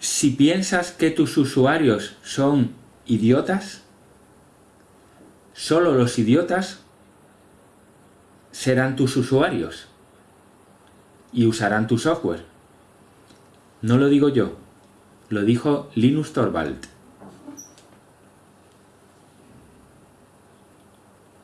si piensas que tus usuarios son idiotas, solo los idiotas serán tus usuarios y usarán tu software. No lo digo yo, lo dijo Linus Torvald.